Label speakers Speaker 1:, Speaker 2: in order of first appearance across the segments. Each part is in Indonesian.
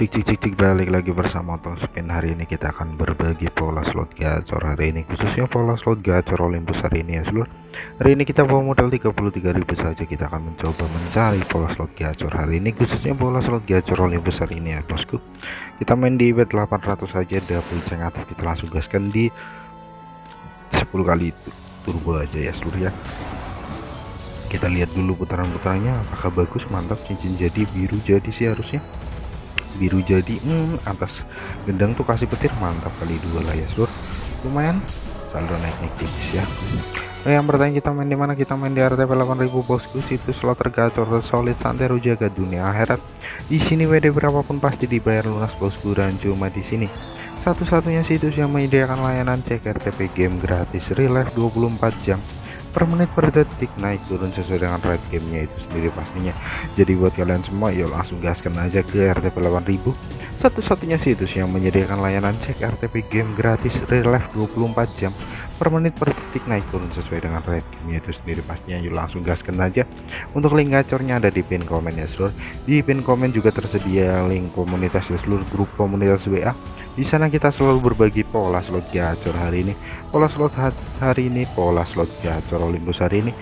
Speaker 1: Cik cik cik cik balik lagi bersama Tong Spin. Hari ini kita akan berbagi pola slot gacor hari ini khususnya pola slot gacor Olympus hari ini ya seluruh hari ini kita bawa modal 33.000 saja. Kita akan mencoba mencari pola slot gacor hari ini khususnya pola slot gacor Olympus hari ini ya bosku. Kita main di bet 800 saja double ceng aktif kita langsung gaskan di 10 kali turbo aja ya seluruh ya. Kita lihat dulu putaran-putarannya apakah bagus? Mantap cincin jadi biru jadi sih harusnya biru jadi hmm, atas gendang tuh kasih petir mantap kali dua lah ya sur. Lumayan. Saldo naik naik tipis ya. Nah, yang bertanya kita main di mana? Kita main di RTP 8000 bosku. Situs slot tergacor solid santero jaga dunia akhirat. Di sini WD berapapun pasti dibayar lunas bosku dan cuma di sini. Satu-satunya situs yang menyediakan layanan cek RTP game gratis life 24 jam per menit per detik. Naik turun sesuai dengan rate gamenya itu sendiri pastinya. Jadi buat kalian semua yuk langsung gaskan aja ke RTP 8000 satu-satunya situs yang menyediakan layanan cek RTP game gratis real life 24 jam per menit per detik. Naik turun sesuai dengan rate gamenya itu sendiri pastinya. Yuk langsung gaskan aja. Untuk link gacornya ada di pin komen ya seluruh di pin komen juga tersedia link komunitas ya seluruh grup komunitas WA di sana kita selalu berbagi pola slot gacor hari ini. Pola slot hari ini pola slot gacor Olympus hari ini.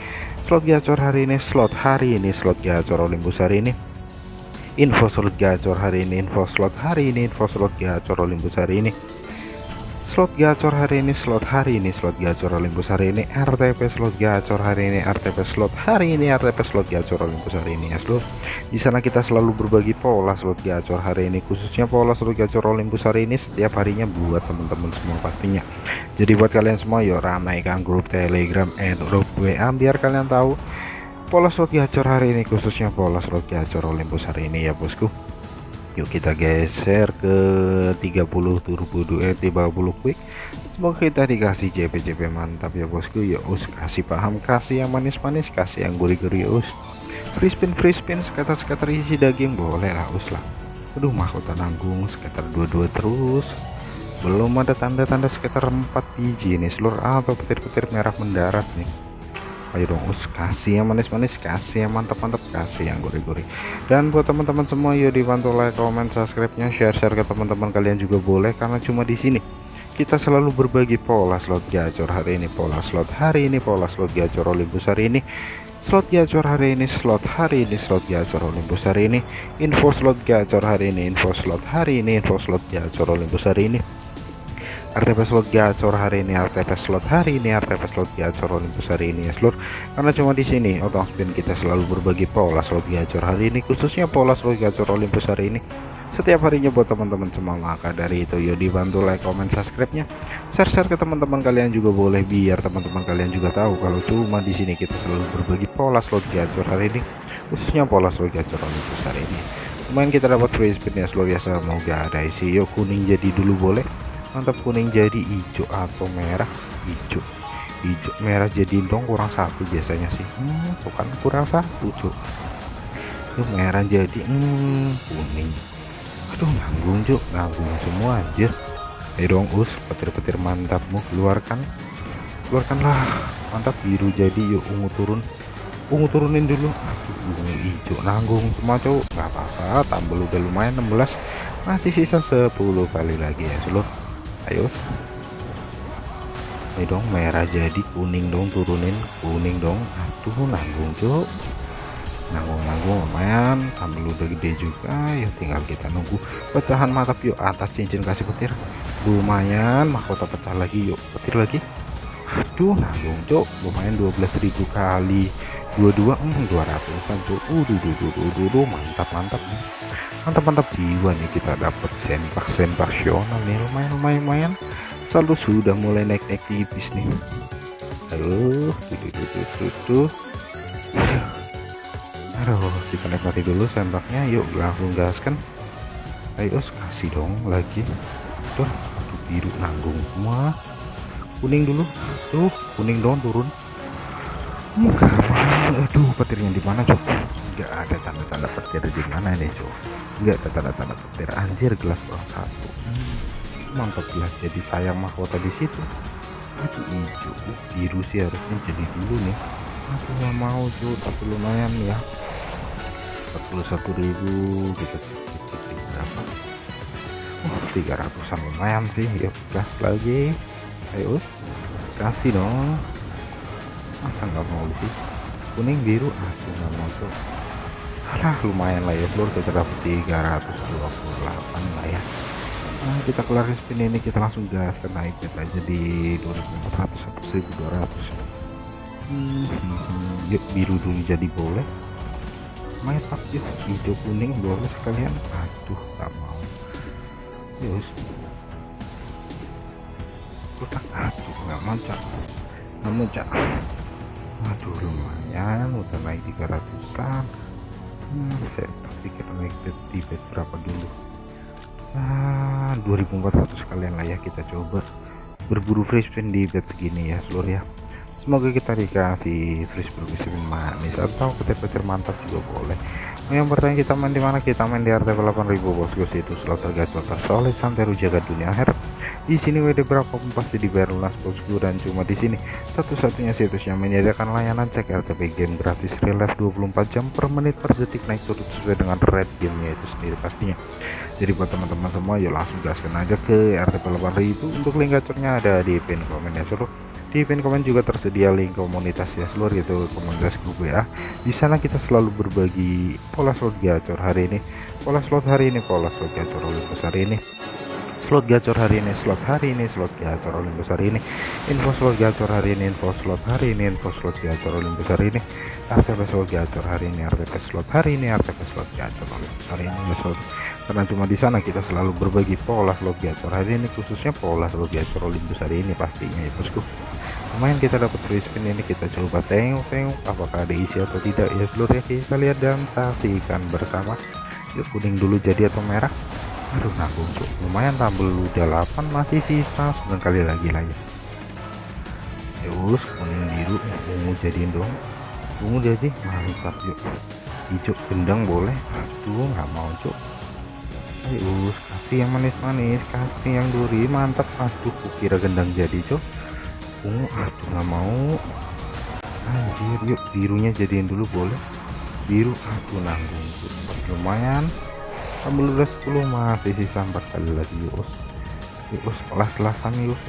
Speaker 1: Slot gacor hari ini slot hari ini slot gacor Olympus hari ini. Info slot gacor hari ini info slot hari ini info slot gacor Olympus hari ini slot gacor hari ini slot hari ini slot gacor Olympus hari ini RTP slot gacor hari ini RTP slot hari ini RTP slot gacor Olympus hari ini ya seluruh di sana kita selalu berbagi pola slot gacor hari ini khususnya pola slot gacor Olympus hari ini setiap harinya buat teman-teman semua pastinya. Jadi buat kalian semua yuk ramaikan grup telegram and grup WA biar kalian tahu pola slot gacor hari ini khususnya pola slot gacor Olympus hari ini ya bosku yuk kita geser ke 30 turbo duet 50 quick. Semoga kita dikasih JP-JP mantap ya bosku. Ya us kasih paham kasih yang manis-manis kasih yang gurih-gurih us. Free spin free spin sekitar-sekitar isi daging boleh lah us lah. Aduh mahkota nanggung sekitar 22 terus. Belum ada tanda-tanda sekitar 4 biji nih seluruh atau petir-petir merah mendarat nih ayo dong us kasih yang manis-manis kasih yang mantap-mantap kasih yang gurih-gurih. Dan buat teman-teman semua yuk dibantu like comment subscribe nya share-share ke teman-teman kalian juga boleh karena cuma di sini. Kita selalu berbagi pola slot gacor hari ini pola slot hari ini pola slot gacor Olympus hari ini. Slot gacor hari ini slot hari ini slot gacor Olympus hari ini. Info slot gacor hari ini info slot hari ini info slot gacor Olympus hari ini RTP slot gacor hari ini RTP slot hari ini RTP slot gacor Olympus hari ini ya seluruh karena cuma di sini otong spin kita selalu berbagi pola slot gacor hari ini khususnya pola slot gacor Olympus hari ini. Setiap harinya buat teman-teman semua maka dari itu yuk dibantu like comment subscribe nya share-share ke teman-teman kalian juga boleh biar teman-teman kalian juga tahu kalau cuma di sini kita selalu berbagi pola slot gacor hari ini khususnya pola slot gacor Olympus hari ini. Lumayan kita dapat free spin ya seluruh biasa. Mau ada isi yuk kuning jadi dulu boleh mantap kuning jadi hijau atau merah? Hijau. Hijau merah jadi dong kurang satu biasanya sih. Hmm, bukan kurang satu cuk. Itu merah jadi hmm, kuning. Aduh nanggung cuk. Nanggung semua aja ayo dong us petir-petir mantapmu. Keluarkan. Keluarkanlah. Mantap biru jadi. Yuk ungu turun. Ungu turunin dulu. Aduh ungu hijau nanggung semua cuk. Nggak apa-apa tambah udah lumayan 16 masih sisa 10 kali lagi ya seluruh ayo. Ayo dong merah jadi kuning dong turunin kuning dong. Aduh nanggung cuk. Nanggung-nanggung lumayan. Sambil udah gede juga. Ya tinggal kita nunggu. Pecahan mantap yuk atas cincin kasih petir. Lumayan mahkota pecah lagi yuk. Petir lagi. Aduh nanggung cuk. Lumayan 12.000 kali 22 hmm, 200 kan uh duh, duh, duh, mantap mantap nih. Mantap mantap jiwa nih kita dapat sempak sempaksional nih lumayan lumayan lumayan. Saldo sudah mulai naik naik tipis nih. Aduh tuh, tuh, tuh, tuh, aduh kita nikmati dulu sempaknya. Yuk langsung gaskan. Ayo kasih dong lagi. Tuh biru nanggung semua. Kuning dulu. Tuh kuning dong turun. Enggak aduh petirnya di mana cok enggak ada tanda-tanda petir di mana nih cok enggak ada tanda-tanda petir. Anjir gelas bawah satu. Hmm, mantap gelas jadi sayang mahkota di situ. Itu hijau biru sih harusnya jadi dulu nih. Aku nggak mau tuh tapi lumayan ya. 41.000 kita berapa? 300an lumayan sih. Yuk gas lagi. Ayo kasih dong. Masa nggak mau sih kuning biru aku nggak mau tuh. Alah lumayan lah ya seluruh kita dapat 328 lah ya. Nah, kita kelar spin ini kita langsung gas ke naik kita jadi 2400 atau 1200 hmm, hmm, yuk biru dulu jadi boleh. Main aktif hijau kuning boleh sekalian. Aduh nggak mau. Yus. Kotak aduh nggak mau cak. Nggak mau cak aduh lumayan udah naik 300an hmm, saya pikir naik di bed berapa dulu? Ah 2400 sekalian lah ya kita coba. Berburu free spin di bed segini ya seluruh ya. Semoga kita dikasih free spin manis. Atau petir-petir mantap juga boleh yang bertanya kita main di mana? Kita main di RT 8000 bosku itu slot tergacor tersolid santai jaga dunia akhirat di sini WD berapa? Pun pasti dibayar lunas bosku dan cuma di sini. Satu-satunya situs yang menyediakan layanan cek RTP game gratis real life 24 jam per menit per detik naik turut sesuai dengan red gamenya itu sendiri pastinya. Jadi buat teman-teman semua yuk langsung gaskan aja ke RTP 8000 untuk link gacornya ada di pin komen ya seluruh di pin komen juga tersedia link komunitas ya seluruh itu komunitas grup WA di sana kita selalu berbagi pola slot gacor hari ini. Pola slot hari ini pola slot gacor oleh besar ini. Slot gacor hari ini slot hari ini slot gacor Olympus hari ini. Info slot gacor hari ini info slot hari ini info slot gacor Olympus hari ini. RTP slot gacor hari ini RTP slot hari ini RTP slot gacor Olympus hari ini slot karena cuma di sana kita selalu berbagi pola slot gacor hari ini khususnya pola slot gacor Olympus hari ini pastinya ya bosku lumayan kita dapat free spin ini kita coba tengok-tengok apakah ada isi atau tidak. Ya seluruh ya kita lihat dan saksikan bersama. Yuk kuning dulu jadi atau merah? Aduh nah untuk lumayan tambah udah 8 masih sisa. 9 kali lagi lagi terus kuning biru ungu jadiin dong ungu jadi mantap yuk hijau gendang boleh? Aduh nggak mau cuk. Ayo kasih yang manis-manis kasih yang duri. Mantap. Aduh kukira gendang jadi cuk ungu aduh nggak mau. Anjir yuk birunya jadiin dulu boleh? Biru aduh nanggung. Lumayan. Ambil udah 10 masih sisa 4 kali lagi yus. Yus las-lasan yus.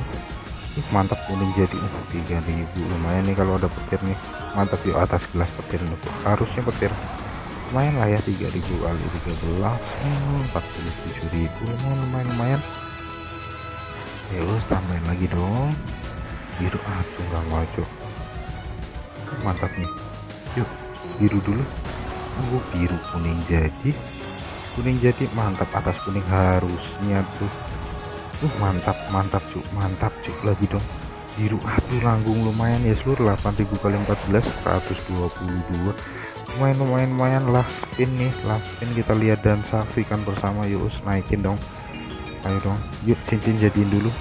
Speaker 1: Ih, mantap kuning jadi untuk 3000 lumayan nih kalau ada petir nih. Mantap yuk atas gelas petir nih harusnya petir. Lumayan lah ya 3000 kali 13 hmm, 47000 lumayan lumayan lumayan. Yus tambahin lagi dong biru aduh nggak maju mantap nih. Yuk biru dulu. Tunggu biru kuning jadi. Kuning jadi mantap atas kuning harusnya tuh. Tuh mantap mantap cuk. Mantap cuk lagi dong. Biru aduh langgung lumayan ya seluruh 8000 kali 14 122 lumayan lumayan lumayan last spin nih last spin kita lihat dan saksikan bersama. Yuk naikin dong. Ayo dong yuk cincin jadiin dulu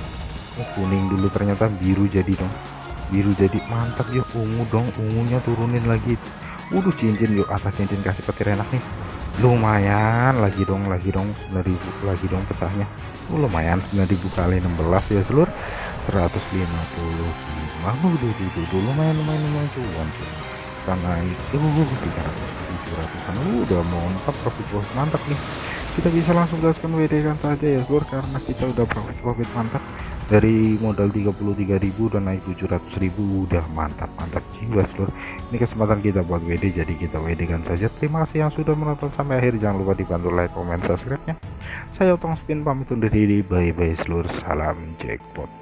Speaker 1: oh, kuning dulu ternyata biru jadi dong. Biru jadi mantap yuk ungu dong ungunya turunin lagi. Waduh cincin yuk atas cincin kasih petir enak nih. Lumayan lagi dong lagi dong 9000 lagi dong pecahnya oh, lumayan 9000 kali 16 ya seluruh 155 udah dulu lumayan lumayan lumayan cuan karena itu 300 700 udah mantap profit bos mantap nih. Kita bisa langsung gaskan WD kan saja ya seluruh karena kita udah profit profit mantap dari modal 33.000 dan naik 700.000 udah mantap mantap jiwa seluruh ini kesempatan kita buat WD jadi kita WD kan saja. Terima kasih yang sudah menonton sampai akhir. Jangan lupa dibantu like comment subscribe nya saya Otong Spin pamit undur diri. Bye bye seluruh salam jackpot